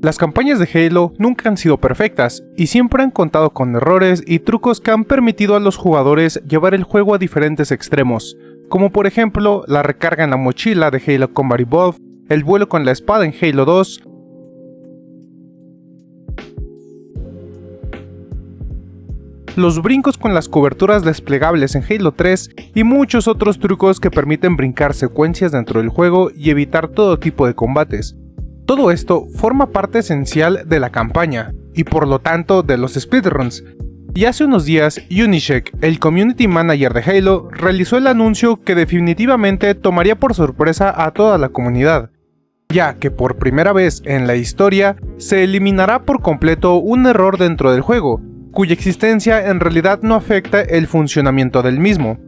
Las campañas de Halo nunca han sido perfectas, y siempre han contado con errores y trucos que han permitido a los jugadores llevar el juego a diferentes extremos, como por ejemplo la recarga en la mochila de Halo Combat Evolved, el vuelo con la espada en Halo 2, los brincos con las coberturas desplegables en Halo 3 y muchos otros trucos que permiten brincar secuencias dentro del juego y evitar todo tipo de combates. Todo esto forma parte esencial de la campaña, y por lo tanto de los speedruns. Y hace unos días, Unicheck, el community manager de Halo, realizó el anuncio que definitivamente tomaría por sorpresa a toda la comunidad, ya que por primera vez en la historia se eliminará por completo un error dentro del juego, cuya existencia en realidad no afecta el funcionamiento del mismo.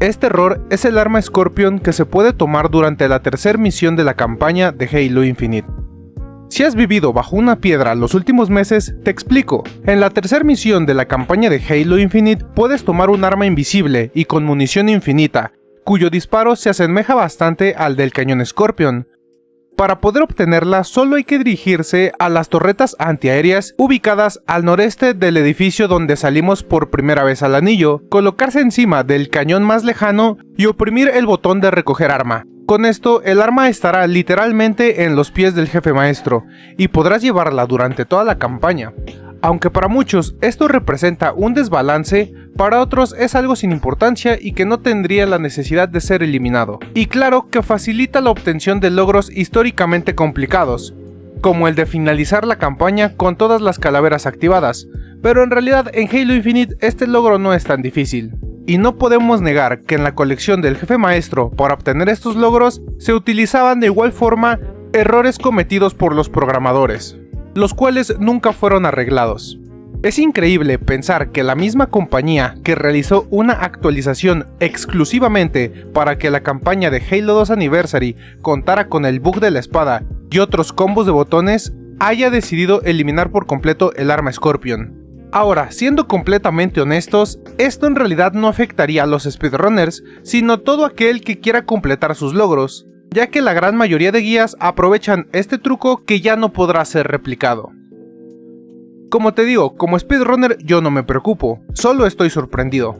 Este error es el arma Scorpion que se puede tomar durante la tercera misión de la campaña de Halo Infinite. Si has vivido bajo una piedra los últimos meses, te explico. En la tercera misión de la campaña de Halo Infinite puedes tomar un arma invisible y con munición infinita, cuyo disparo se asemeja bastante al del cañón Scorpion, para poder obtenerla solo hay que dirigirse a las torretas antiaéreas ubicadas al noreste del edificio donde salimos por primera vez al anillo, colocarse encima del cañón más lejano y oprimir el botón de recoger arma. Con esto, el arma estará literalmente en los pies del jefe maestro, y podrás llevarla durante toda la campaña. Aunque para muchos esto representa un desbalance, para otros es algo sin importancia y que no tendría la necesidad de ser eliminado. Y claro que facilita la obtención de logros históricamente complicados, como el de finalizar la campaña con todas las calaveras activadas, pero en realidad en Halo Infinite este logro no es tan difícil. Y no podemos negar que en la colección del jefe maestro para obtener estos logros se utilizaban de igual forma errores cometidos por los programadores los cuales nunca fueron arreglados. Es increíble pensar que la misma compañía que realizó una actualización exclusivamente para que la campaña de Halo 2 Anniversary contara con el bug de la espada y otros combos de botones, haya decidido eliminar por completo el arma Scorpion. Ahora, siendo completamente honestos, esto en realidad no afectaría a los speedrunners, sino todo aquel que quiera completar sus logros, ya que la gran mayoría de guías aprovechan este truco que ya no podrá ser replicado. Como te digo, como speedrunner yo no me preocupo, solo estoy sorprendido,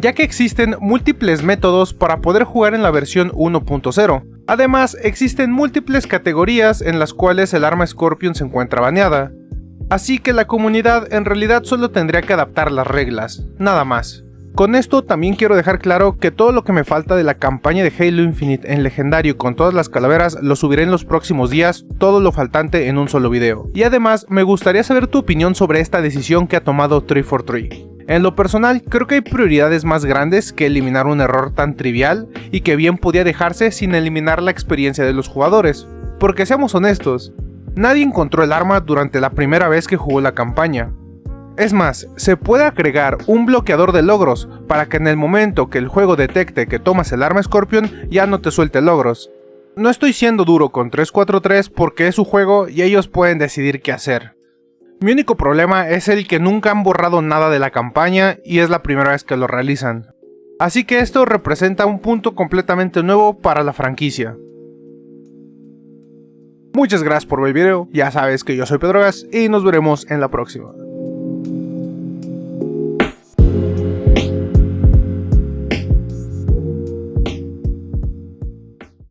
ya que existen múltiples métodos para poder jugar en la versión 1.0. Además, existen múltiples categorías en las cuales el arma Scorpion se encuentra baneada, así que la comunidad en realidad solo tendría que adaptar las reglas, nada más. Con esto también quiero dejar claro que todo lo que me falta de la campaña de Halo Infinite en legendario con todas las calaveras lo subiré en los próximos días, todo lo faltante en un solo video. Y además me gustaría saber tu opinión sobre esta decisión que ha tomado 343. En lo personal, creo que hay prioridades más grandes que eliminar un error tan trivial y que bien podía dejarse sin eliminar la experiencia de los jugadores. Porque seamos honestos, nadie encontró el arma durante la primera vez que jugó la campaña, es más, se puede agregar un bloqueador de logros para que en el momento que el juego detecte que tomas el arma Scorpion ya no te suelte logros. No estoy siendo duro con 343 porque es su juego y ellos pueden decidir qué hacer. Mi único problema es el que nunca han borrado nada de la campaña y es la primera vez que lo realizan. Así que esto representa un punto completamente nuevo para la franquicia. Muchas gracias por ver el video, ya sabes que yo soy Pedrogas y nos veremos en la próxima.